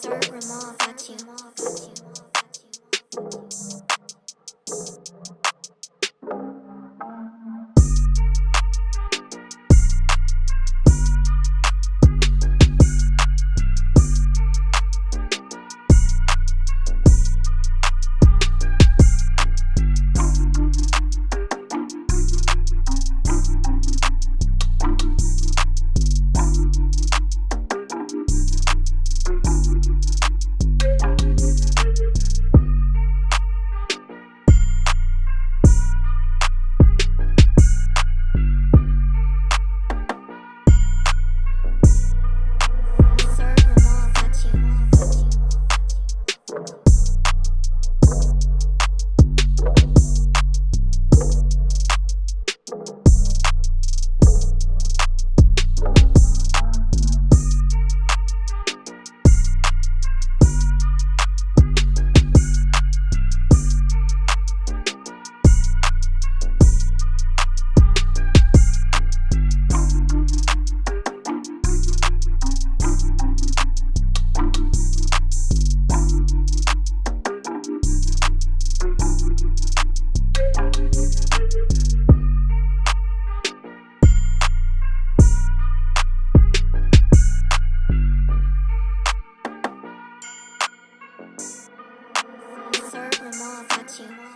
Sir Ramal, fuck you. 帮我发情话。